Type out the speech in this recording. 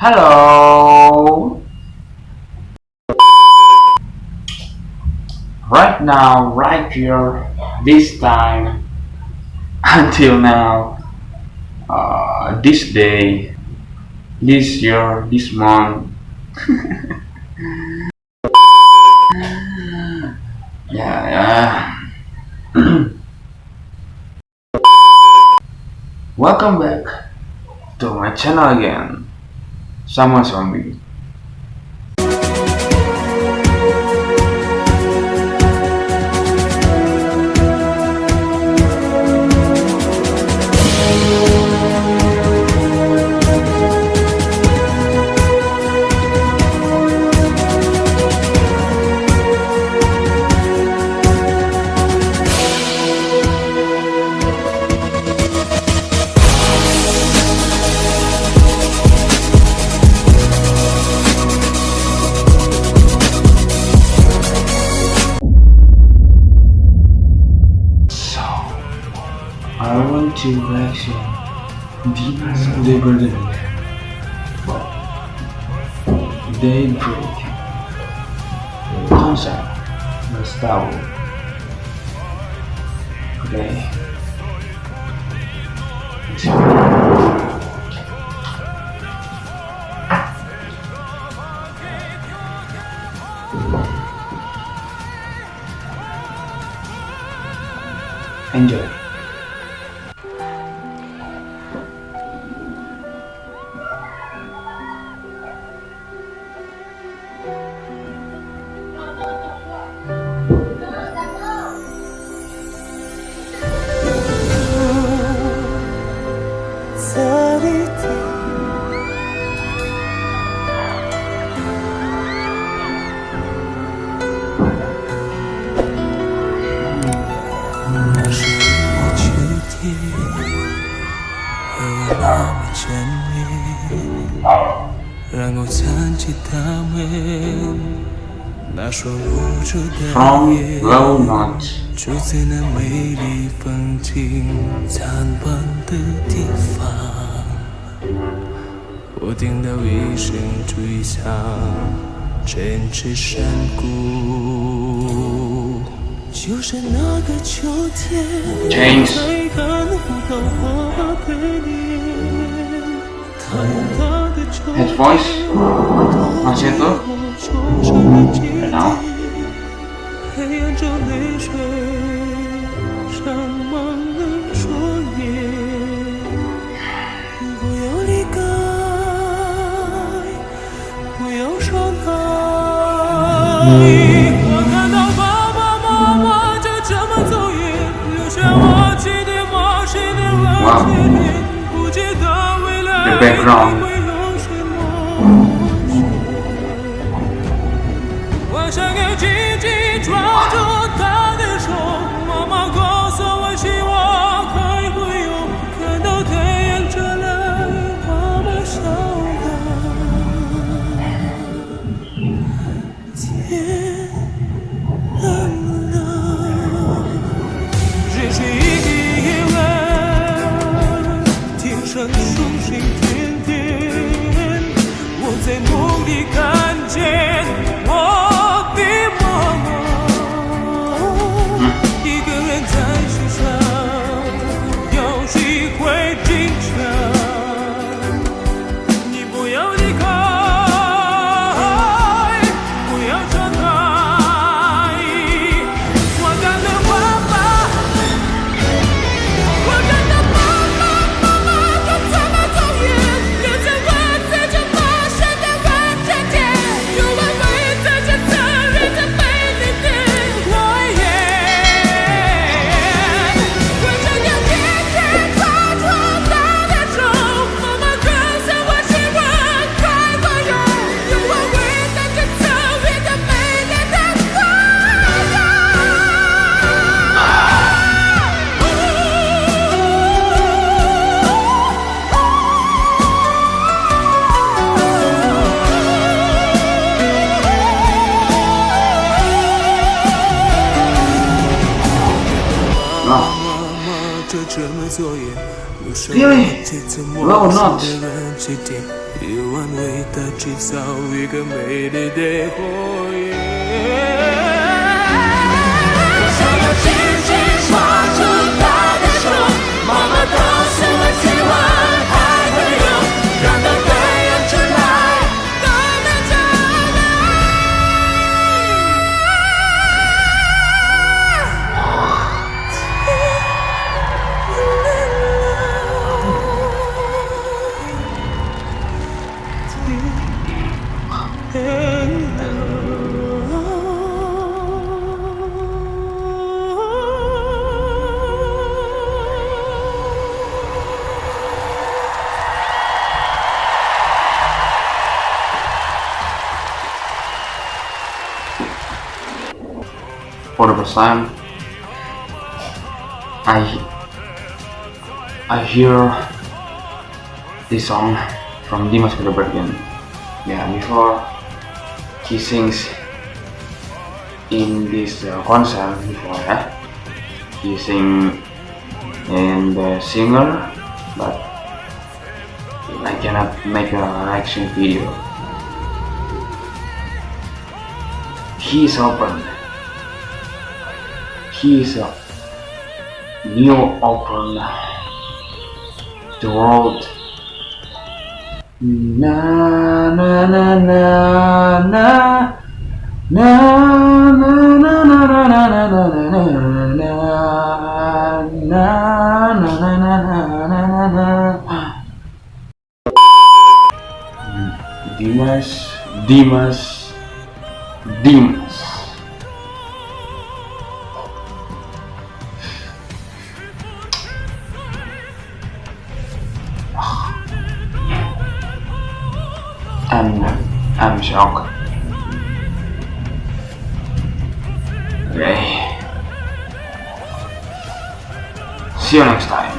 Hello. Right now, right here, this time, until now, uh, this day, this year, this month. yeah. yeah. Welcome back to my channel again. sama suami. direction deeper deeper than daybreak. Concept the star today Enjoy. 曾记他们那双无助的眼，住在那美丽风景灿烂的地方。我听到一声吹响，震彻山谷。就是那个秋天，James，的，head voice, falsetto, and now. Wow. The background 紧紧抓住因为所我说要 40%. I I hear this song from Dimas Kudaibergen. Yeah, before he sings in this uh, concert before, yeah? he sing in the singer, but I cannot make a reaction video. He is open. He is a new open the world. Na na na na na na na na na na na na na na na na na na I'm I'm shocked. Okay. See you next time.